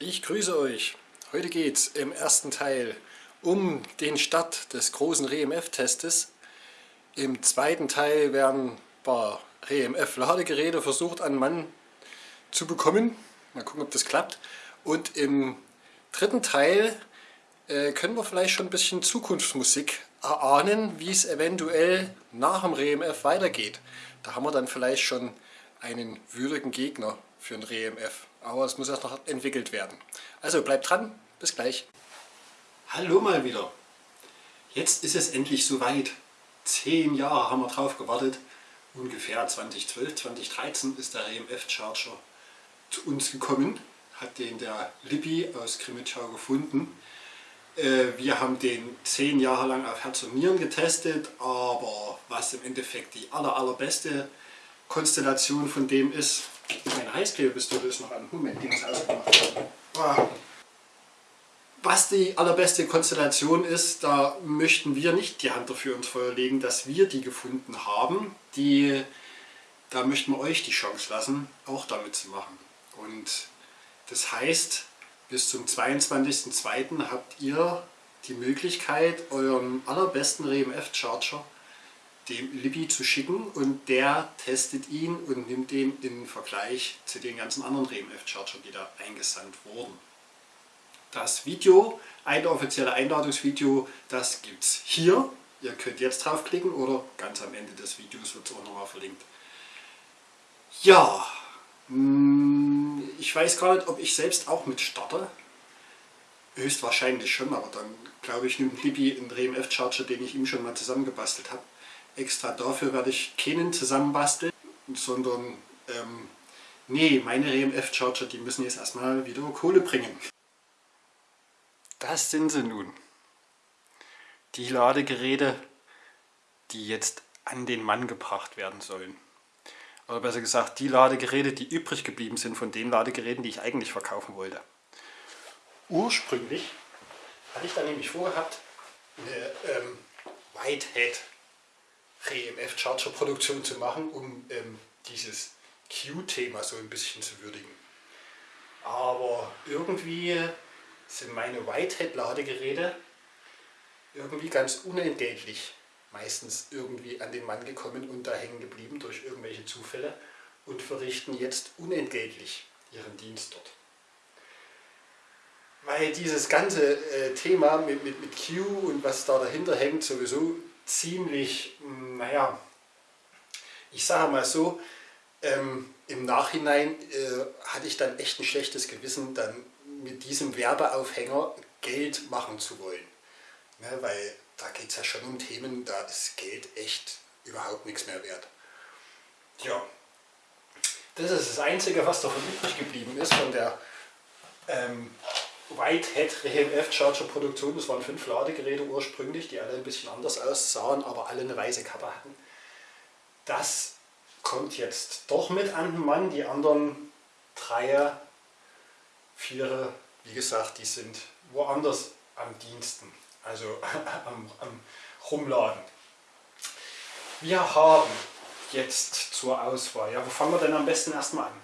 Ich grüße euch. Heute geht es im ersten Teil um den Start des großen REMF-Testes. Im zweiten Teil werden ein paar REMF-Ladegeräte versucht an Mann zu bekommen. Mal gucken, ob das klappt. Und im dritten Teil äh, können wir vielleicht schon ein bisschen Zukunftsmusik erahnen, wie es eventuell nach dem REMF weitergeht. Da haben wir dann vielleicht schon einen würdigen Gegner für ein REMF. Aber es muss erst noch entwickelt werden. Also bleibt dran, bis gleich. Hallo mal wieder. Jetzt ist es endlich soweit. Zehn Jahre haben wir drauf gewartet. Ungefähr 2012, 2013 ist der RMF Charger zu uns gekommen. Hat den der Lippi aus Krimitschau gefunden. Äh, wir haben den zehn Jahre lang auf Herz und Nieren getestet, aber was im Endeffekt die aller, allerbeste Konstellation von dem ist, meine Heißklebepistole ist noch an. Moment, die muss ausgemacht werden. Ah. Was die allerbeste Konstellation ist, da möchten wir nicht die Hand dafür ins Feuer legen, dass wir die gefunden haben. Die, da möchten wir euch die Chance lassen, auch damit zu machen. Und das heißt, bis zum 22.02. habt ihr die Möglichkeit, euren allerbesten RMF-Charger dem Libby zu schicken und der testet ihn und nimmt den in Vergleich zu den ganzen anderen RMF-Chargern, die da eingesandt wurden. Das Video, ein offizielles Einladungsvideo, das gibt es hier. Ihr könnt jetzt draufklicken oder ganz am Ende des Videos wird es auch nochmal verlinkt. Ja, hm, ich weiß gar nicht, ob ich selbst auch mit starte. Höchstwahrscheinlich schon, aber dann glaube ich nimmt Libby einen RMF-Charger, den ich ihm schon mal zusammengebastelt habe extra dafür werde ich keinen zusammenbasteln, sondern ähm, nee, meine RMF-Charger, die müssen jetzt erstmal wieder Kohle bringen. Das sind sie nun. Die Ladegeräte, die jetzt an den Mann gebracht werden sollen. Oder besser gesagt, die Ladegeräte, die übrig geblieben sind von den Ladegeräten, die ich eigentlich verkaufen wollte. Ursprünglich hatte ich da nämlich vorgehabt, eine ähm, Whitehead RMF-Charger-Produktion zu machen, um ähm, dieses Q-Thema so ein bisschen zu würdigen. Aber irgendwie sind meine Whitehead-Ladegeräte irgendwie ganz unentgeltlich meistens irgendwie an den Mann gekommen und da hängen geblieben durch irgendwelche Zufälle und verrichten jetzt unentgeltlich ihren Dienst dort. Weil dieses ganze äh, Thema mit, mit, mit Q und was da dahinter hängt sowieso ziemlich, hm, naja, ich sage mal so, ähm, im Nachhinein äh, hatte ich dann echt ein schlechtes Gewissen, dann mit diesem Werbeaufhänger Geld machen zu wollen. Ne, weil da geht es ja schon um Themen, da ist Geld echt überhaupt nichts mehr wert. Ja, das ist das Einzige, was davon übrig geblieben ist, von der ähm, Whitehead RMF Charger Produktion. Das waren fünf Ladegeräte ursprünglich, die alle ein bisschen anders aussahen, aber alle eine weiße Kappe hatten. Das kommt jetzt doch mit an den Mann. Die anderen Dreier, Vierer, wie gesagt, die sind woanders am Diensten, also am, am Rumladen. Wir haben jetzt zur Auswahl, ja, wo fangen wir denn am besten erstmal an?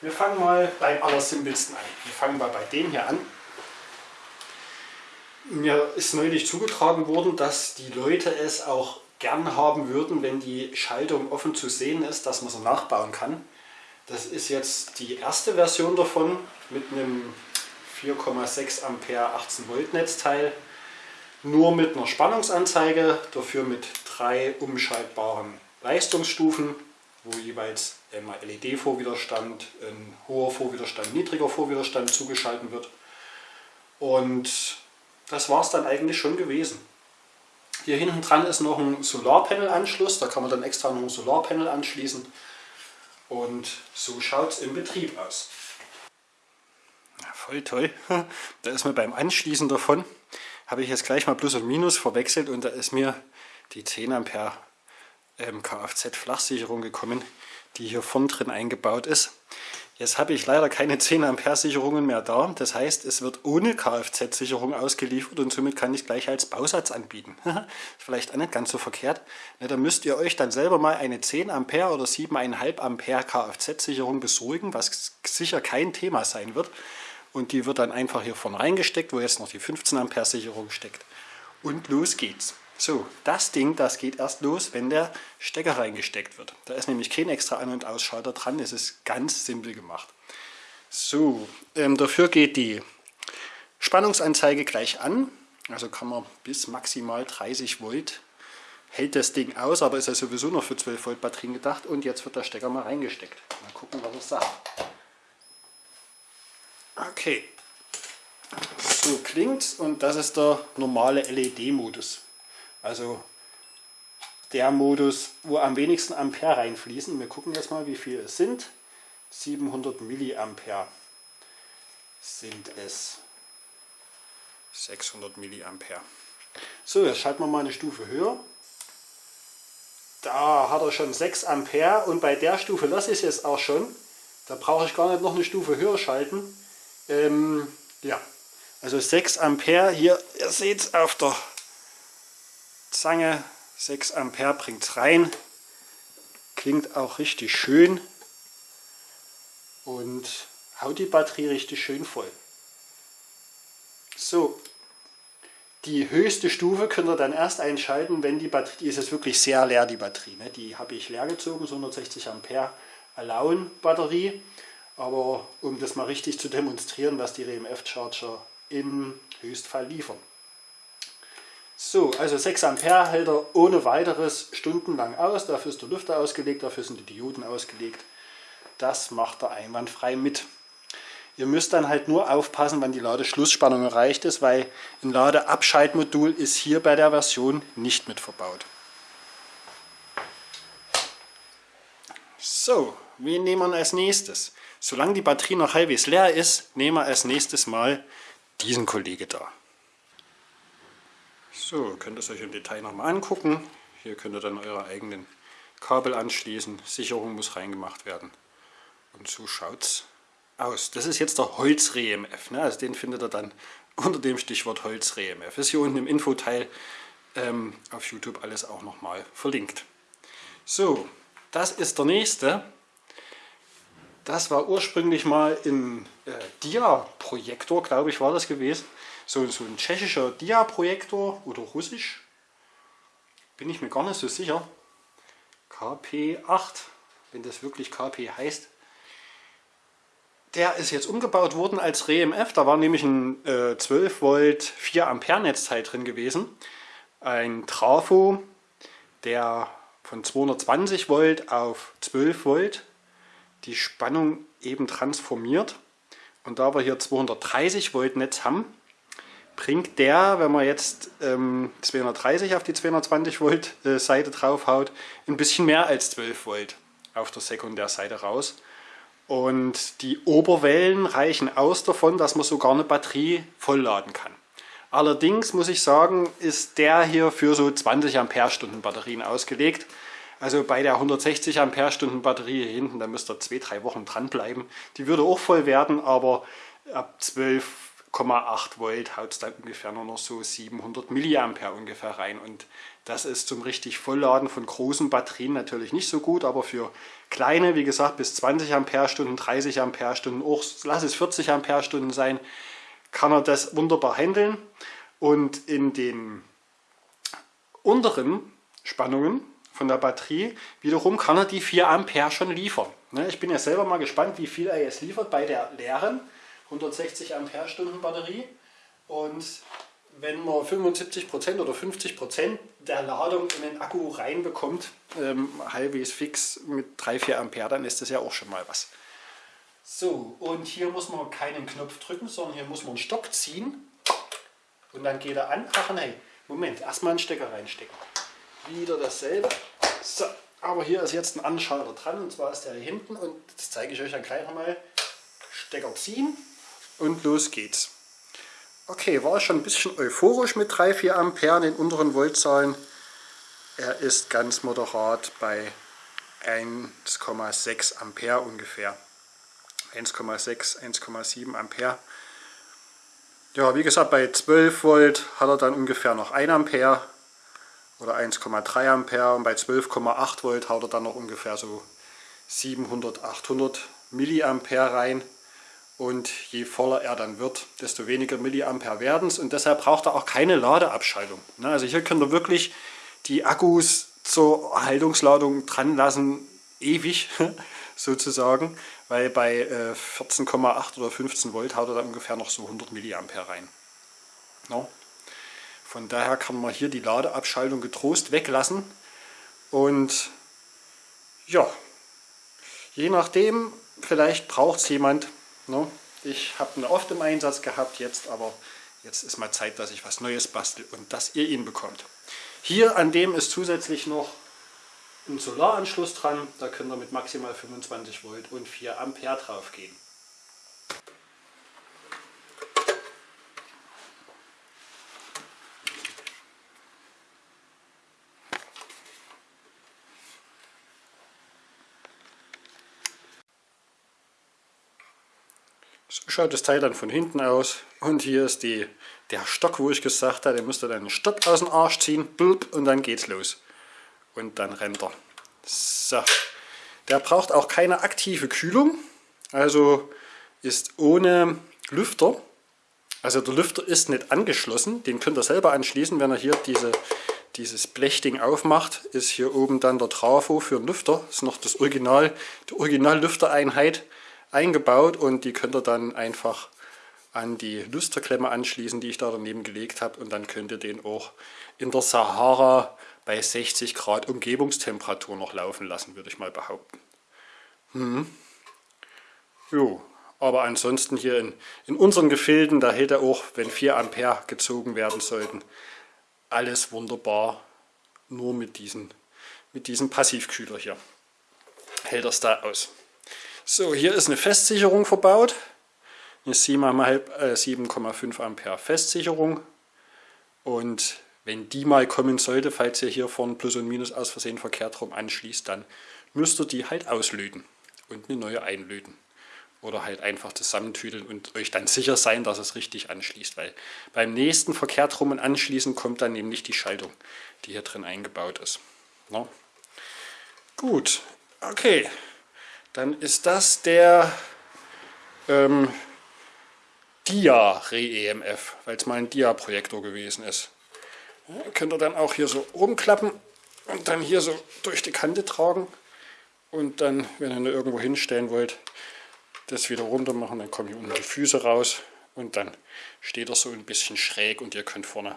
Wir fangen mal beim allersimpelsten an. Wir fangen mal bei dem hier an. Mir ist neulich zugetragen worden, dass die Leute es auch gern haben würden, wenn die Schaltung offen zu sehen ist, dass man sie nachbauen kann. Das ist jetzt die erste Version davon mit einem 4,6 Ampere 18 Volt Netzteil. Nur mit einer Spannungsanzeige, dafür mit drei umschaltbaren Leistungsstufen, wo jeweils einmal LED-Vorwiderstand, ein hoher Vorwiderstand, niedriger Vorwiderstand zugeschaltet wird. Und das war es dann eigentlich schon gewesen. Hier hinten dran ist noch ein Solarpanel-Anschluss, da kann man dann extra noch ein Solarpanel anschließen. Und so schaut es im Betrieb aus. Ja, voll toll. Da ist mir beim Anschließen davon, habe ich jetzt gleich mal Plus und Minus verwechselt und da ist mir die 10 Ampere ähm, Kfz-Flachsicherung gekommen, die hier vorn drin eingebaut ist. Jetzt habe ich leider keine 10 Ampere Sicherungen mehr da. Das heißt, es wird ohne Kfz-Sicherung ausgeliefert und somit kann ich gleich als Bausatz anbieten. Vielleicht auch nicht ganz so verkehrt. Ja, da müsst ihr euch dann selber mal eine 10 Ampere oder 7,5 Ampere Kfz-Sicherung besorgen, was sicher kein Thema sein wird. und die wird dann einfach hier vorne reingesteckt, wo jetzt noch die 15 Ampere Sicherung steckt. Und los geht's. So, das Ding, das geht erst los, wenn der Stecker reingesteckt wird. Da ist nämlich kein extra An- und Ausschalter dran, es ist ganz simpel gemacht. So, ähm, dafür geht die Spannungsanzeige gleich an, also kann man bis maximal 30 Volt hält das Ding aus, aber ist ja sowieso noch für 12 Volt Batterien gedacht und jetzt wird der Stecker mal reingesteckt. Mal gucken, was es sagt. Okay, so klingt und das ist der normale LED-Modus. Also der Modus, wo am wenigsten Ampere reinfließen. Wir gucken jetzt mal, wie viel es sind. 700 Milliampere sind es. 600 Milliampere. So, jetzt schalten wir mal eine Stufe höher. Da hat er schon 6 Ampere und bei der Stufe lasse ich es jetzt auch schon. Da brauche ich gar nicht noch eine Stufe höher schalten. Ähm, ja, also 6 Ampere hier, ihr seht es auf der Zange, 6 Ampere bringt es rein. Klingt auch richtig schön und haut die Batterie richtig schön voll. So, die höchste Stufe könnt ihr dann erst einschalten, wenn die Batterie, die ist jetzt wirklich sehr leer, die Batterie. Ne? Die habe ich leer gezogen, so 160 Ampere Alone Batterie. Aber um das mal richtig zu demonstrieren, was die RMF Charger im Höchstfall liefern. So, also 6 Ampere hält er ohne weiteres stundenlang aus. Dafür ist der Lüfter ausgelegt, dafür sind die Dioden ausgelegt. Das macht er einwandfrei mit. Ihr müsst dann halt nur aufpassen, wann die Ladeschlussspannung erreicht ist, weil ein Ladeabschaltmodul ist hier bei der Version nicht mit verbaut. So, wen nehmen wir als nächstes? Solange die Batterie noch halbwegs leer ist, nehmen wir als nächstes mal diesen Kollege da. So, könnt ihr es euch im Detail nochmal angucken. Hier könnt ihr dann eure eigenen Kabel anschließen. Sicherung muss reingemacht werden. Und so schaut es aus. Das ist jetzt der Holz-REMF. Ne? Also den findet ihr dann unter dem Stichwort Holz-REMF. Ist hier unten im Infoteil ähm, auf YouTube alles auch nochmal verlinkt. So, das ist der nächste. Das war ursprünglich mal ein äh, Dia-Projektor, glaube ich, war das gewesen. So, so ein tschechischer Dia-Projektor oder russisch. Bin ich mir gar nicht so sicher. KP8, wenn das wirklich KP heißt. Der ist jetzt umgebaut worden als REMF. Da war nämlich ein äh, 12 Volt 4 Ampere Netzteil drin gewesen. Ein Trafo, der von 220 Volt auf 12 Volt die Spannung eben transformiert. Und da wir hier 230 Volt Netz haben, bringt der, wenn man jetzt ähm, 230 auf die 220 Volt äh, Seite draufhaut, ein bisschen mehr als 12 Volt auf der Sekundärseite raus. Und die Oberwellen reichen aus davon, dass man sogar eine Batterie vollladen kann. Allerdings muss ich sagen, ist der hier für so 20 Ampere-Stunden Batterien ausgelegt. Also bei der 160 Ampere-Stunden Batterie hier hinten, da müsst ihr zwei, drei Wochen dranbleiben. Die würde auch voll werden, aber ab 12,8 Volt haut es dann ungefähr nur noch so 700 Milliampere ungefähr rein. Und das ist zum richtig Vollladen von großen Batterien natürlich nicht so gut, aber für kleine, wie gesagt, bis 20 Ampere-Stunden, 30 Ampere-Stunden, auch lass es 40 Ampere-Stunden sein, kann er das wunderbar handeln. Und in den unteren Spannungen von der Batterie wiederum kann er die 4 Ampere schon liefern. Ne, ich bin ja selber mal gespannt, wie viel er jetzt liefert bei der leeren 160 Ampere-Stunden Batterie. Und wenn man 75% oder 50% der Ladung in den Akku reinbekommt, ähm, halbwegs fix mit 3-4 Ampere, dann ist das ja auch schon mal was. So, und hier muss man keinen Knopf drücken, sondern hier muss man einen Stock ziehen und dann geht er an. Ach nein, Moment, erstmal einen Stecker reinstecken. Wieder dasselbe. So, aber hier ist jetzt ein Anschalter dran und zwar ist der hier hinten und das zeige ich euch dann gleich nochmal. Stecker ziehen und los geht's. Okay, war schon ein bisschen euphorisch mit 3-4 Ampere in den unteren Voltzahlen. Er ist ganz moderat bei 1,6 Ampere ungefähr. 1,6, 1,7 Ampere. Ja, wie gesagt, bei 12 Volt hat er dann ungefähr noch 1 Ampere oder 1,3 Ampere und bei 12,8 Volt haut er dann noch ungefähr so 700, 800 Milliampere rein. Und je voller er dann wird, desto weniger Milliampere werden es und deshalb braucht er auch keine Ladeabschaltung. Ne, also hier könnt ihr wirklich die Akkus zur Haltungsladung dran lassen, ewig sozusagen, weil bei 14,8 äh, oder 15 Volt haut er dann ungefähr noch so 100 Milliampere rein. No? Von daher kann man hier die Ladeabschaltung getrost weglassen und ja, je nachdem, vielleicht braucht es jemand. No? Ich habe ihn oft im Einsatz gehabt jetzt, aber jetzt ist mal Zeit, dass ich was Neues bastel und dass ihr ihn bekommt. Hier an dem ist zusätzlich noch ein Solaranschluss dran, da könnt ihr mit maximal 25 Volt und 4 Ampere drauf gehen. So schaut das Teil dann von hinten aus und hier ist die, der Stock, wo ich gesagt habe, der müsste dann einen Stock aus dem Arsch ziehen blub, und dann geht's los. Und dann rennt er. So. Der braucht auch keine aktive Kühlung, also ist ohne Lüfter. Also der Lüfter ist nicht angeschlossen, den könnt ihr selber anschließen, wenn er hier diese, dieses Blechding aufmacht, ist hier oben dann der Trafo für den Lüfter. Das ist noch das Original, die Original-Lüftereinheit eingebaut und die könnt ihr dann einfach an die Lüsterklemme anschließen, die ich da daneben gelegt habe und dann könnt ihr den auch in der Sahara bei 60 Grad Umgebungstemperatur noch laufen lassen, würde ich mal behaupten. Hm. Jo, aber ansonsten hier in, in unseren Gefilden, da hält er auch, wenn 4 Ampere gezogen werden sollten, alles wunderbar, nur mit, diesen, mit diesem Passivkühler hier hält das da aus. So, hier ist eine Festsicherung verbaut. Eine 7,5 äh, Ampere Festsicherung. Und wenn die mal kommen sollte, falls ihr hier vorne Plus und Minus aus Versehen verkehrt rum anschließt, dann müsst ihr die halt auslöten und eine neue einlöten. Oder halt einfach zusammentüdeln und euch dann sicher sein, dass es richtig anschließt. Weil beim nächsten verkehrt rum und anschließen kommt dann nämlich die Schaltung, die hier drin eingebaut ist. No? Gut, okay dann ist das der ähm, Dia-Re-EMF, weil es mal ein Dia-Projektor gewesen ist. Ja, könnt ihr dann auch hier so rumklappen und dann hier so durch die Kante tragen und dann, wenn ihr ihn irgendwo hinstellen wollt, das wieder runter machen, dann kommen hier unten die Füße raus und dann steht er so ein bisschen schräg und ihr könnt vorne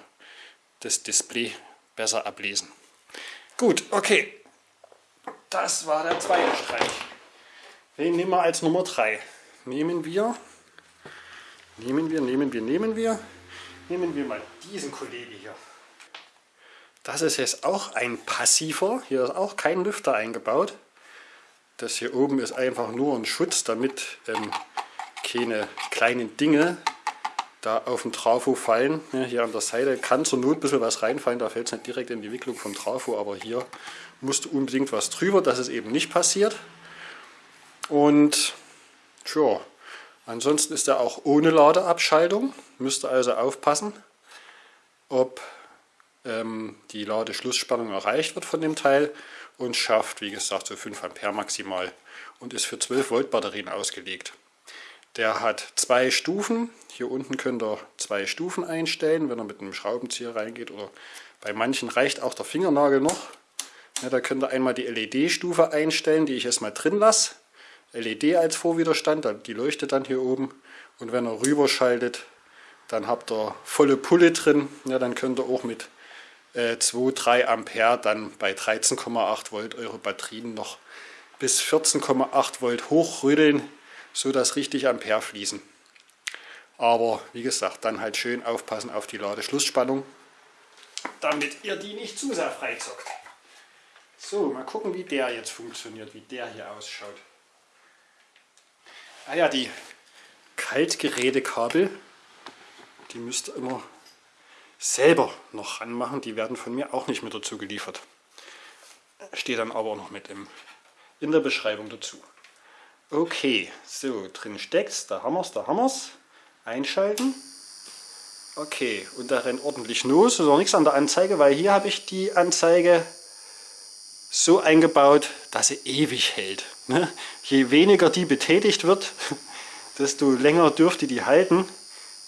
das Display besser ablesen. Gut, okay, das war der zweite Streich. Den nehmen wir als Nummer 3. Nehmen wir, nehmen wir, nehmen wir, nehmen wir, nehmen wir mal diesen Kollege hier. Das ist jetzt auch ein passiver, hier ist auch kein Lüfter eingebaut. Das hier oben ist einfach nur ein Schutz, damit ähm, keine kleinen Dinge da auf den Trafo fallen. Ja, hier an der Seite kann zur Not ein bisschen was reinfallen, da fällt es nicht direkt in die Wicklung vom Trafo, aber hier musste unbedingt was drüber, dass es eben nicht passiert. Und tja, ansonsten ist er auch ohne Ladeabschaltung. Müsst ihr also aufpassen, ob ähm, die Ladeschlussspannung erreicht wird von dem Teil und schafft, wie gesagt, so 5 Ampere maximal und ist für 12 Volt Batterien ausgelegt. Der hat zwei Stufen. Hier unten könnt ihr zwei Stufen einstellen, wenn er mit einem Schraubenzieher reingeht oder bei manchen reicht auch der Fingernagel noch. Ja, da könnt ihr einmal die LED-Stufe einstellen, die ich erstmal drin lasse. LED als Vorwiderstand, die leuchtet dann hier oben und wenn er rüberschaltet, dann habt ihr volle Pulle drin, ja, dann könnt ihr auch mit äh, 2, 3 Ampere dann bei 13,8 Volt eure Batterien noch bis 14,8 Volt hochrütteln, so dass richtig Ampere fließen. Aber wie gesagt, dann halt schön aufpassen auf die Ladeschlussspannung, damit ihr die nicht zu sehr freizockt. So, mal gucken, wie der jetzt funktioniert, wie der hier ausschaut. Ah ja, die Kaltgerätekabel, die müsst ihr immer selber noch ranmachen. Die werden von mir auch nicht mit dazu geliefert. Steht dann aber auch noch mit im, in der Beschreibung dazu. Okay, so, drin steckt's, da haben wir's, da haben wir's. Einschalten. Okay, und da rennt ordentlich los. Ist auch nichts an der Anzeige, weil hier habe ich die Anzeige so eingebaut, dass sie ewig hält. Ne? Je weniger die betätigt wird, desto länger dürfte die halten.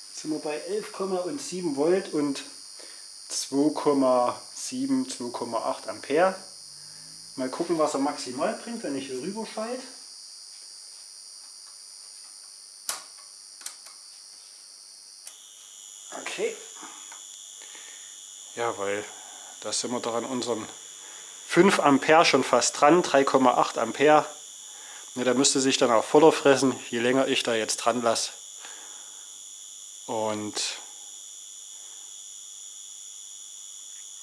Jetzt sind wir bei 11,7 Volt und 2,7, 2,8 Ampere. Mal gucken, was er maximal bringt, wenn ich hier rüber schalte. Okay. Jawohl, da sind wir doch an unseren 5 Ampere schon fast dran, 3,8 Ampere. Ne, der müsste sich dann auch voller fressen, je länger ich da jetzt dran lasse. Und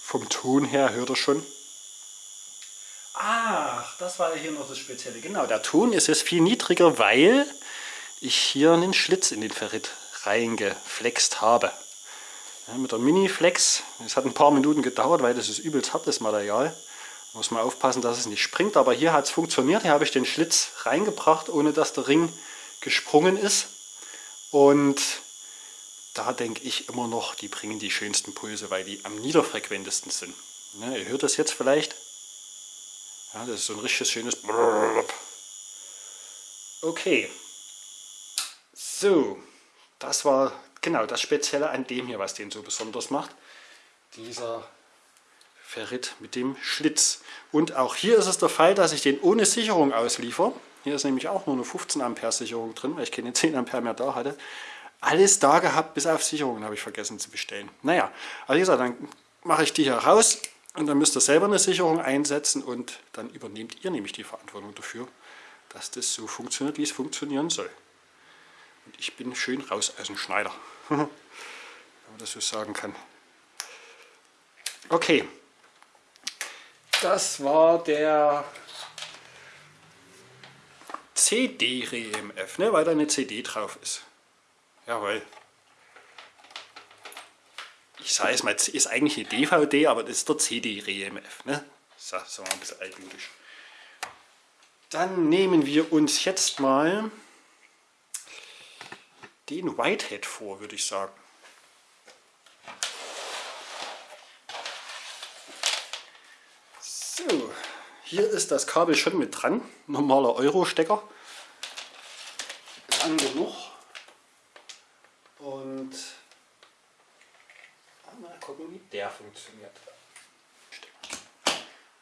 vom Ton her hört er schon. Ach, das war hier noch das Spezielle. Genau, der Ton ist jetzt viel niedriger, weil ich hier einen Schlitz in den Ferrit reingeflext habe. Ja, mit der Mini-Flex, es hat ein paar Minuten gedauert, weil das ist übelst hartes Material. Muss man aufpassen, dass es nicht springt, aber hier hat es funktioniert. Hier habe ich den Schlitz reingebracht, ohne dass der Ring gesprungen ist. Und da denke ich immer noch, die bringen die schönsten Pulse, weil die am niederfrequentesten sind. Ja, ihr hört das jetzt vielleicht. Ja, das ist so ein richtiges schönes Okay. So, das war genau das Spezielle an dem hier, was den so besonders macht. Dieser Ferrit mit dem Schlitz. Und auch hier ist es der Fall, dass ich den ohne Sicherung ausliefer. Hier ist nämlich auch nur eine 15 Ampere Sicherung drin, weil ich keine 10 Ampere mehr da hatte alles da gehabt, bis auf Sicherungen habe ich vergessen zu bestellen. Naja, also wie gesagt, dann mache ich die hier raus und dann müsst ihr selber eine Sicherung einsetzen und dann übernehmt ihr nämlich die Verantwortung dafür, dass das so funktioniert, wie es funktionieren soll. Und ich bin schön raus aus dem Schneider, wenn man das so sagen kann. Okay, das war der CD-REMF, ne, weil da eine CD drauf ist. Jawohl. Ich sage es mal, ist eigentlich eine DVD, aber das ist der CD-REMF. Ne? So, so ein bisschen altmodisch. Dann nehmen wir uns jetzt mal den Whitehead vor, würde ich sagen. So, hier ist das Kabel schon mit dran. Normaler Euro-Stecker. Lang genug. Und mal gucken, wie der funktioniert.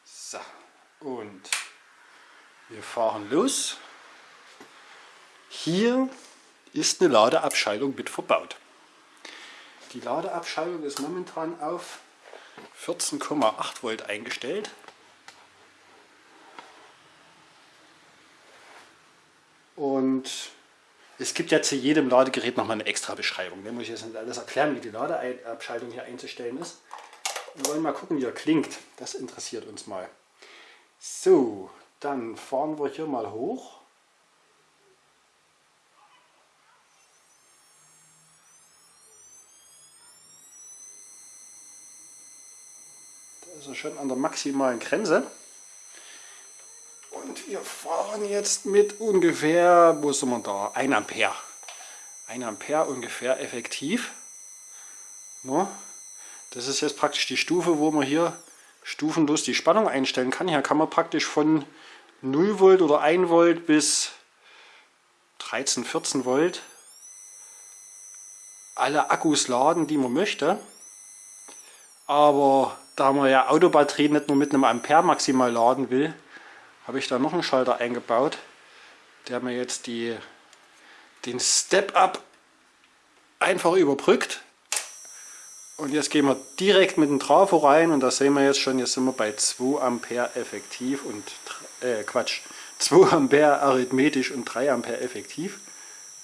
So, und wir fahren los. Hier ist eine Ladeabscheidung mit verbaut. Die Ladeabscheidung ist momentan auf 14,8 Volt eingestellt. Und es gibt ja zu jedem Ladegerät nochmal eine extra Beschreibung. Da muss ich jetzt nicht alles erklären, wie die Ladeabschaltung hier einzustellen ist. Wir wollen mal gucken, wie er klingt. Das interessiert uns mal. So, dann fahren wir hier mal hoch. Da ist er schon an der maximalen Grenze. Wir fahren jetzt mit ungefähr, wo sind wir da? 1 Ampere. 1 Ampere ungefähr effektiv. No. Das ist jetzt praktisch die Stufe, wo man hier stufenlos die Spannung einstellen kann. Hier kann man praktisch von 0 Volt oder 1 Volt bis 13, 14 Volt alle Akkus laden, die man möchte. Aber da man ja Autobatterien nicht nur mit einem Ampere maximal laden will, habe ich da noch einen Schalter eingebaut, der mir jetzt die, den Step-Up einfach überbrückt. Und jetzt gehen wir direkt mit dem Trafo rein und da sehen wir jetzt schon, jetzt sind wir bei 2 Ampere effektiv und äh, Quatsch, 2 Ampere arithmetisch und 3 Ampere effektiv.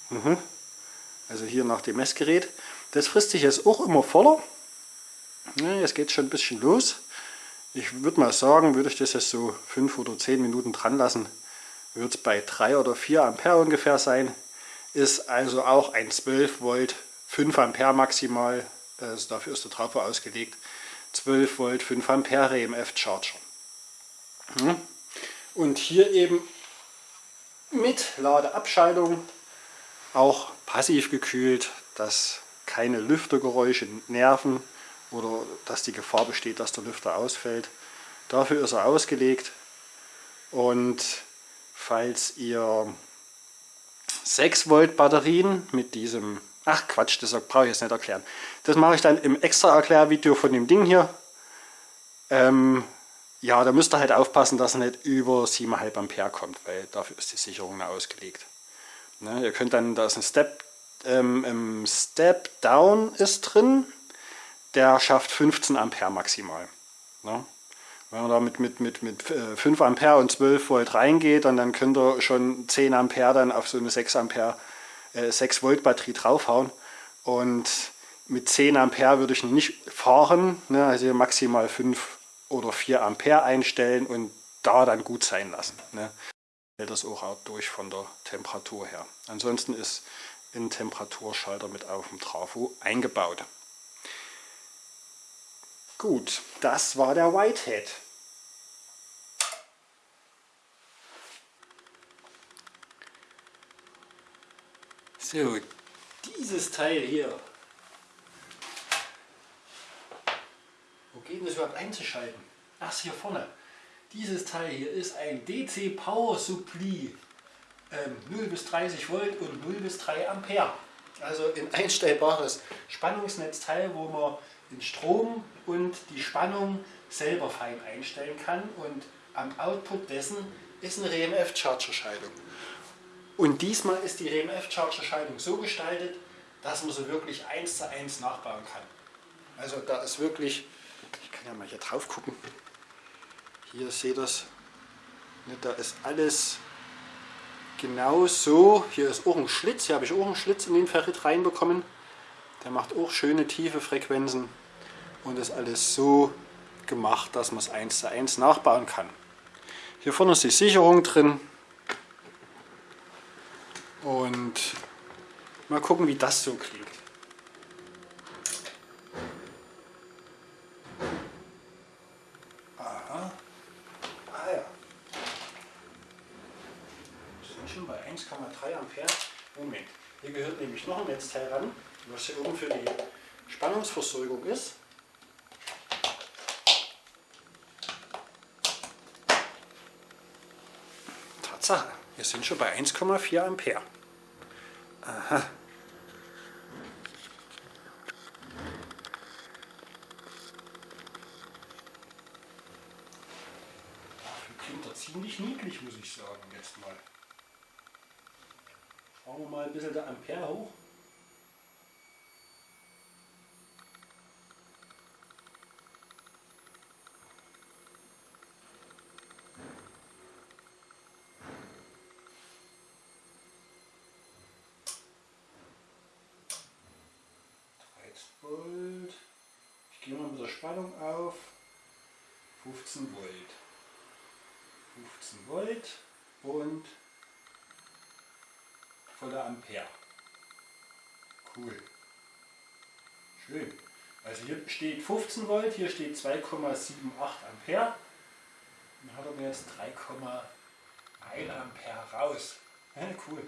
Mhm. Also hier nach dem Messgerät. Das frisst sich jetzt auch immer voller. Ja, jetzt geht es schon ein bisschen los. Ich würde mal sagen, würde ich das jetzt so 5 oder 10 Minuten dran lassen, wird es bei 3 oder 4 Ampere ungefähr sein. Ist also auch ein 12 Volt 5 Ampere maximal, also dafür ist der Trafo ausgelegt. 12 Volt 5 Ampere EMF Charger. Hm. Und hier eben mit Ladeabschaltung auch passiv gekühlt, dass keine Lüftergeräusche nerven oder dass die Gefahr besteht, dass der Lüfter ausfällt. Dafür ist er ausgelegt und falls ihr 6 Volt Batterien mit diesem, ach Quatsch, das brauche ich jetzt nicht erklären. Das mache ich dann im extra Erklärvideo von dem Ding hier. Ähm, ja, da müsst ihr halt aufpassen, dass er nicht über 7,5 Ampere kommt, weil dafür ist die Sicherung ausgelegt. Ne, ihr könnt dann, da ist ein Step, ähm, Step Down ist drin, der schafft 15 Ampere maximal. Ne? Wenn man da mit, mit, mit, mit 5 äh, Ampere und 12 Volt reingeht, und dann könnt ihr schon 10 Ampere dann auf so eine 6 Ampere, äh, 6 Volt Batterie draufhauen. Und mit 10 Ampere würde ich nicht fahren, ne? also maximal 5 oder 4 Ampere einstellen und da dann gut sein lassen. Ne? Hält das auch durch von der Temperatur her. Ansonsten ist ein Temperaturschalter mit auf dem Trafo eingebaut. Gut, das war der Whitehead. So, dieses Teil hier. Wo geht das überhaupt einzuschalten? Ach, hier vorne. Dieses Teil hier ist ein DC Power Supply. Ähm, 0 bis 30 Volt und 0 bis 3 Ampere. Also ein einstellbares Spannungsnetzteil, wo man den Strom und die Spannung selber fein einstellen kann. Und am Output dessen ist eine RMF-Charger-Schaltung. Und diesmal ist die RMF-Charger-Schaltung so gestaltet, dass man sie wirklich eins zu eins nachbauen kann. Also da ist wirklich, ich kann ja mal hier drauf gucken, hier seht ihr das, ne, da ist alles genau so, hier ist auch ein Schlitz, hier habe ich auch einen Schlitz in den Ferrit reinbekommen, der macht auch schöne tiefe Frequenzen und ist alles so gemacht, dass man es eins zu eins nachbauen kann. Hier vorne ist die Sicherung drin und mal gucken wie das so klingt. Aha. Ah ja. Wir sind schon bei 1,3 Ampere. Moment, hier gehört nämlich noch ein Netzteil ran, was hier oben für die Spannungsversorgung ist. Tatsache, wir sind schon bei 1,4 Ampere. Aha. Dafür klingt er ziemlich niedlich, muss ich sagen, jetzt mal. Fahren wir mal ein bisschen der Ampere hoch. 6 Volt. Ich gehe mal mit der Spannung auf. 15 Volt. 15 Volt und voller Ampere. Cool. Schön. Also hier steht 15 Volt, hier steht 2,78 Ampere. Dann hat er mir jetzt 3,1 Ampere raus. Ja, cool.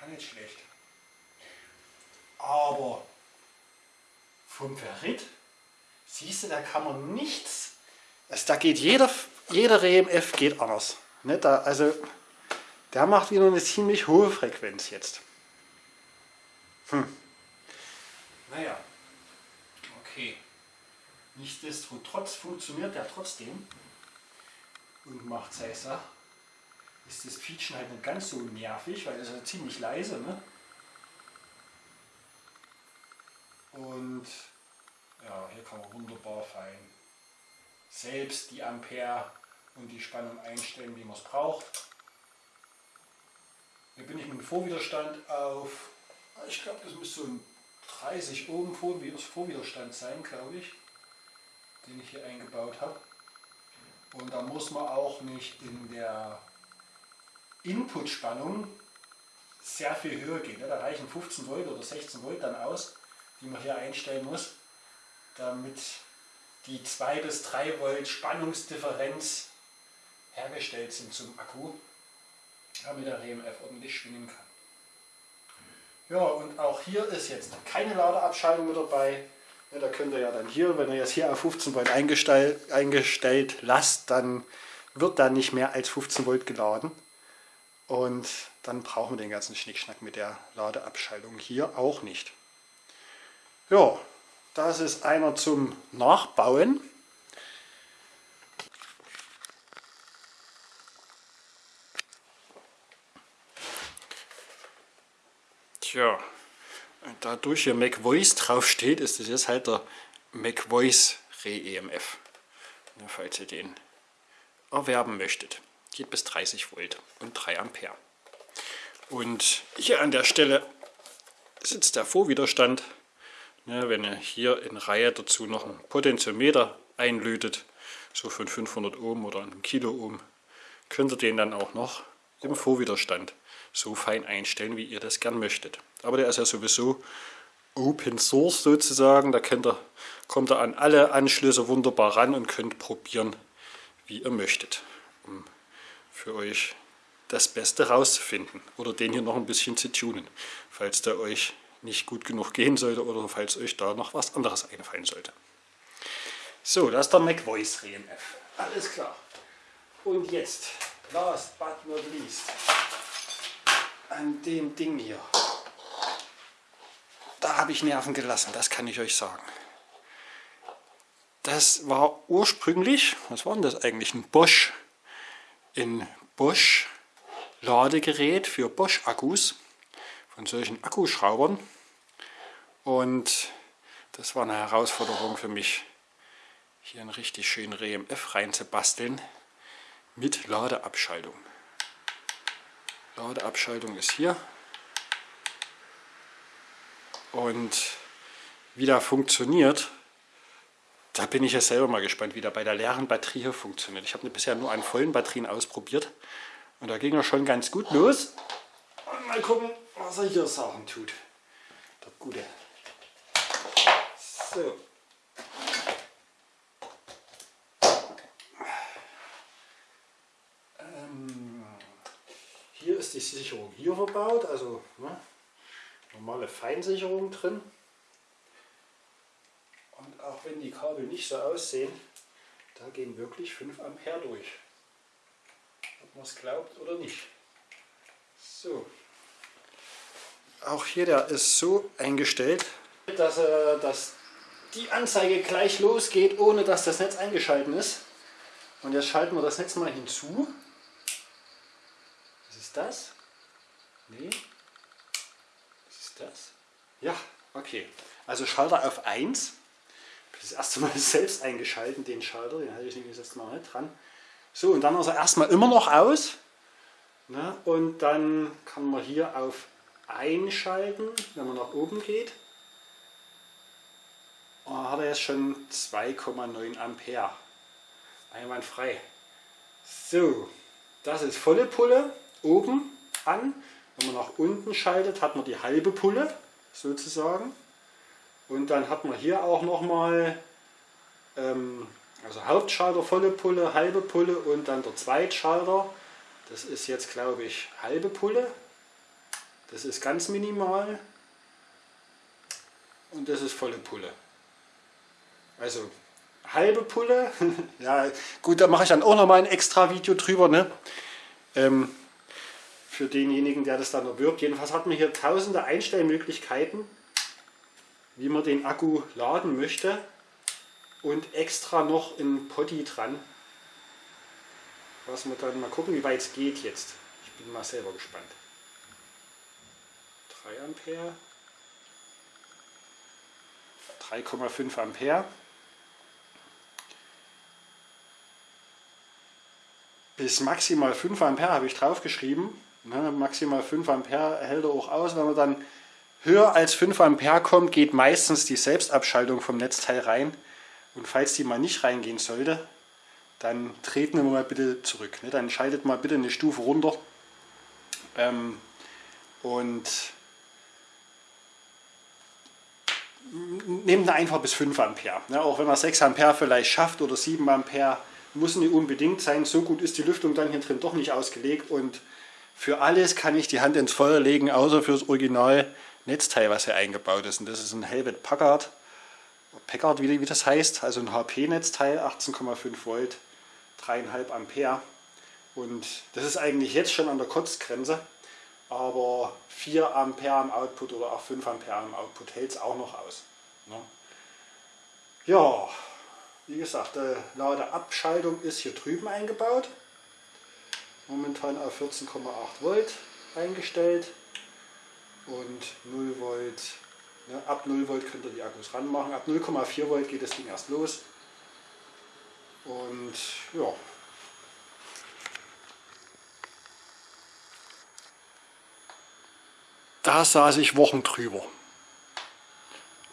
Ja, nicht schlecht. Aber vom Ferrit, siehst du, da kann man nichts, also da geht jeder, jeder RMF geht anders. Ne, da, also der macht wieder eine ziemlich hohe Frequenz jetzt. Hm. Naja, okay. Nichtsdestotrotz funktioniert der trotzdem und macht seine Sache. Ist das Quietschen halt nicht ganz so nervig, weil es ist ja ziemlich leise. Ne? Und ja, hier kann man wunderbar fein selbst die Ampere und die Spannung einstellen, wie man es braucht. Hier bin ich mit dem Vorwiderstand auf, ich glaube das müsste so ein 30 Ohm Vorwiderstand sein, glaube ich, den ich hier eingebaut habe. Und da muss man auch nicht in der Inputspannung sehr viel höher gehen. Da reichen 15 Volt oder 16 Volt dann aus die man hier einstellen muss, damit die 2 bis 3 Volt Spannungsdifferenz hergestellt sind zum Akku, damit der RMF ordentlich schwingen kann. Ja, und auch hier ist jetzt keine Ladeabschaltung mit dabei. Ja, da könnt ihr ja dann hier, wenn ihr jetzt hier auf 15 Volt eingestellt, eingestellt lasst, dann wird da nicht mehr als 15 Volt geladen. Und dann brauchen wir den ganzen Schnickschnack mit der Ladeabschaltung hier auch nicht. Ja, das ist einer zum Nachbauen. Tja, dadurch hier MacVoice draufsteht, ist das jetzt halt der MacVoice Re-EMF. Falls ihr den erwerben möchtet. Geht bis 30 Volt und 3 Ampere. Und hier an der Stelle sitzt der Vorwiderstand. Ja, wenn ihr hier in Reihe dazu noch einen Potentiometer einlötet, so von 500 Ohm oder einem Kilo Ohm, könnt ihr den dann auch noch im Vorwiderstand so fein einstellen, wie ihr das gern möchtet. Aber der ist ja sowieso Open Source sozusagen, da könnt ihr, kommt ihr an alle Anschlüsse wunderbar ran und könnt probieren, wie ihr möchtet, um für euch das Beste rauszufinden oder den hier noch ein bisschen zu tunen, falls der euch nicht gut genug gehen sollte oder falls euch da noch was anderes einfallen sollte. So, das ist der Mac Voice RMF. Alles klar. Und jetzt, last but not least, an dem Ding hier. Da habe ich Nerven gelassen, das kann ich euch sagen. Das war ursprünglich, was war denn das eigentlich, ein Bosch, ein Bosch Ladegerät für Bosch Akkus von solchen Akkuschraubern und das war eine Herausforderung für mich, hier einen richtig schönen RMF reinzubasteln mit Ladeabschaltung. Ladeabschaltung ist hier und wie da funktioniert, da bin ich ja selber mal gespannt, wie da bei der leeren Batterie hier funktioniert. Ich habe bisher nur an vollen Batterien ausprobiert und da ging er schon ganz gut los. Mal gucken, was er hier Sachen tut. Der Gute. So. Ähm, hier ist die Sicherung hier verbaut, also ne, normale Feinsicherung drin. Und auch wenn die Kabel nicht so aussehen, da gehen wirklich 5 Ampere durch man es glaubt oder nicht. So. Auch hier der ist so eingestellt, dass, äh, dass die Anzeige gleich losgeht, ohne dass das Netz eingeschalten ist. Und jetzt schalten wir das Netz mal hinzu. Was ist das? Nee. Was ist das? Ja, okay. Also Schalter auf 1. Das ist das erste Mal selbst eingeschalten, den Schalter, den hatte ich nämlich jetzt mal nicht dran. So, und dann er erstmal immer noch aus. Ne? Und dann kann man hier auf einschalten, wenn man nach oben geht. Dann hat er jetzt schon 2,9 Ampere. Einwandfrei. So, das ist volle Pulle oben an. Wenn man nach unten schaltet, hat man die halbe Pulle sozusagen. Und dann hat man hier auch nochmal ähm, also Hauptschalter volle Pulle, halbe Pulle und dann der Zweitschalter. Das ist jetzt glaube ich halbe Pulle. Das ist ganz minimal. Und das ist volle Pulle. Also halbe Pulle. ja gut, da mache ich dann auch noch mal ein extra Video drüber. Ne? Ähm, für denjenigen, der das dann erwirbt. Jedenfalls hat man hier tausende Einstellmöglichkeiten, wie man den Akku laden möchte und extra noch ein Potty dran. Was wir dann mal gucken, wie weit es geht jetzt. Ich bin mal selber gespannt. 3 Ampere. 3,5 Ampere. Bis maximal 5 Ampere habe ich draufgeschrieben. Ne, maximal 5 Ampere hält er auch aus. Wenn man dann höher als 5 Ampere kommt, geht meistens die Selbstabschaltung vom Netzteil rein. Und falls die mal nicht reingehen sollte, dann treten wir mal bitte zurück. Ne? Dann schaltet mal bitte eine Stufe runter ähm, und nehmt einfach bis 5 Ampere. Ne? Auch wenn man 6 Ampere vielleicht schafft oder 7 Ampere, muss nicht unbedingt sein. So gut ist die Lüftung dann hier drin doch nicht ausgelegt und für alles kann ich die Hand ins Feuer legen, außer für das Original Netzteil, was hier eingebaut ist. Und das ist ein Helvet Packard Packard, wie, wie das heißt, also ein HP-Netzteil, 18,5 Volt, 3,5 Ampere. Und das ist eigentlich jetzt schon an der Kotzgrenze, aber 4 Ampere im Output oder auch 5 Ampere im Output hält es auch noch aus. Ne? Ja, wie gesagt, die Ladeabschaltung ist hier drüben eingebaut. Momentan auf 14,8 Volt eingestellt und 0 Volt. Ne, ab 0 Volt könnt ihr die Akkus ranmachen. Ab 0,4 Volt geht das Ding erst los. Und ja. Da saß ich Wochen drüber.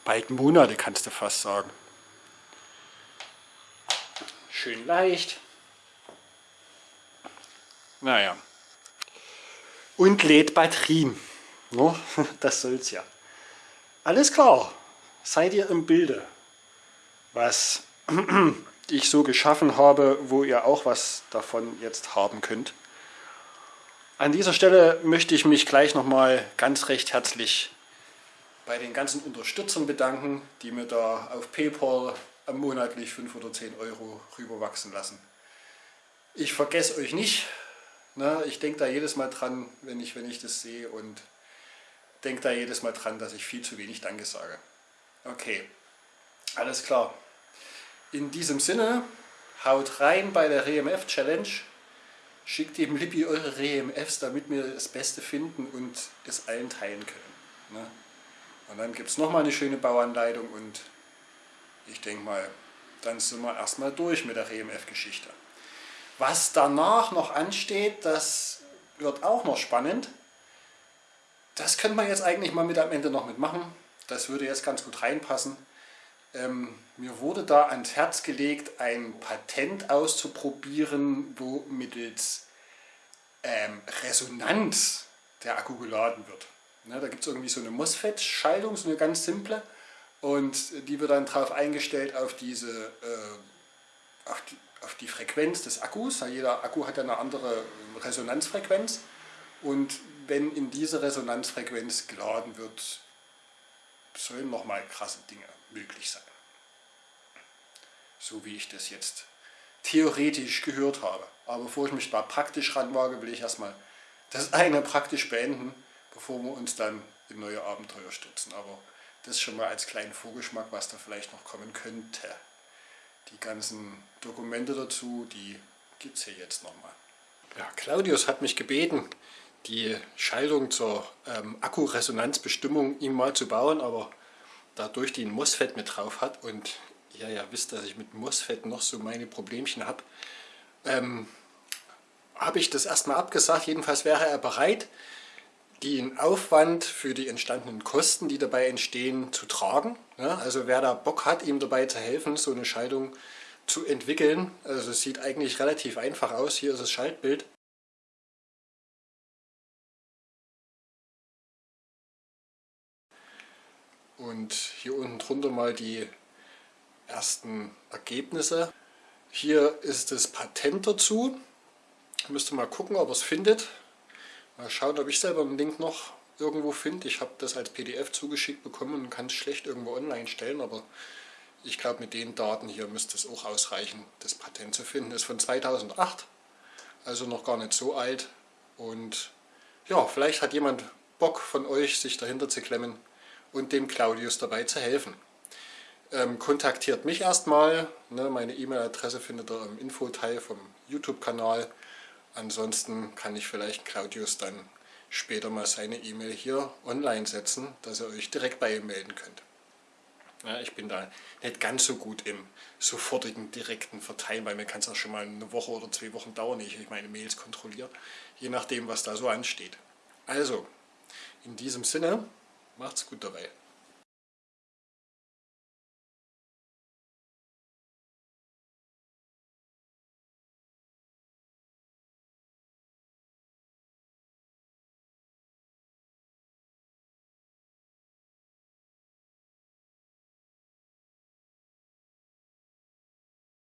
Bald Monate kannst du fast sagen. Schön leicht. Naja. Und lädt Batterien. No, das soll's ja. Alles klar. Seid ihr im Bilde, was ich so geschaffen habe, wo ihr auch was davon jetzt haben könnt. An dieser Stelle möchte ich mich gleich nochmal ganz recht herzlich bei den ganzen Unterstützern bedanken, die mir da auf PayPal monatlich 5 oder 10 Euro rüberwachsen lassen. Ich vergesse euch nicht. Ne? Ich denke da jedes Mal dran, wenn ich, wenn ich das sehe und denke da jedes Mal dran, dass ich viel zu wenig Danke sage. Okay, alles klar. In diesem Sinne, haut rein bei der REMF Challenge. Schickt dem Lippi eure REMFs, damit wir das Beste finden und es allen teilen können. Ne? Und dann gibt es nochmal eine schöne Bauanleitung und ich denke mal, dann sind wir erstmal durch mit der RMF-Geschichte. Was danach noch ansteht, das wird auch noch spannend. Das könnte man jetzt eigentlich mal mit am Ende noch mitmachen. Das würde jetzt ganz gut reinpassen. Ähm, mir wurde da ans Herz gelegt, ein Patent auszuprobieren, wo mittels ähm, Resonanz der Akku geladen wird. Ne, da gibt es irgendwie so eine MOSFET-Schaltung, so eine ganz simple. Und die wird dann darauf eingestellt auf diese äh, auf, die, auf die Frequenz des Akkus. Jeder Akku hat ja eine andere Resonanzfrequenz. Und wenn in diese Resonanzfrequenz geladen wird, sollen nochmal krasse Dinge möglich sein. So wie ich das jetzt theoretisch gehört habe. Aber bevor ich mich da praktisch ranwage, will ich erstmal das eine praktisch beenden, bevor wir uns dann in neue Abenteuer stürzen. Aber das schon mal als kleinen Vorgeschmack, was da vielleicht noch kommen könnte. Die ganzen Dokumente dazu, die gibt es hier jetzt nochmal. Ja, Claudius hat mich gebeten, die Schaltung zur ähm, Akkuresonanzbestimmung ihm mal zu bauen, aber dadurch die ein MOSFET mit drauf hat und ihr ja wisst, dass ich mit MOSFET noch so meine Problemchen habe, ähm, habe ich das erstmal abgesagt. Jedenfalls wäre er bereit, den Aufwand für die entstandenen Kosten, die dabei entstehen, zu tragen. Ja, also wer da Bock hat, ihm dabei zu helfen, so eine Schaltung zu entwickeln. Also es sieht eigentlich relativ einfach aus. Hier ist das Schaltbild. Und hier unten drunter mal die ersten Ergebnisse. Hier ist das Patent dazu. Müsst ihr mal gucken, ob ihr es findet. Mal schauen, ob ich selber einen Link noch irgendwo finde. Ich habe das als PDF zugeschickt bekommen und kann es schlecht irgendwo online stellen, aber ich glaube mit den Daten hier müsste es auch ausreichen, das Patent zu finden. Ist von 2008, also noch gar nicht so alt und ja, vielleicht hat jemand Bock von euch, sich dahinter zu klemmen und dem Claudius dabei zu helfen. Ähm, kontaktiert mich erstmal, ne, meine E-Mail-Adresse findet ihr im Infoteil vom YouTube-Kanal Ansonsten kann ich vielleicht Claudius dann später mal seine E-Mail hier online setzen, dass ihr euch direkt bei ihm melden könnt. Ja, ich bin da nicht ganz so gut im sofortigen, direkten Verteilen, weil mir kann es auch schon mal eine Woche oder zwei Wochen dauern, ehe ich meine Mails kontrolliere, je nachdem, was da so ansteht. Also, in diesem Sinne, macht's gut dabei.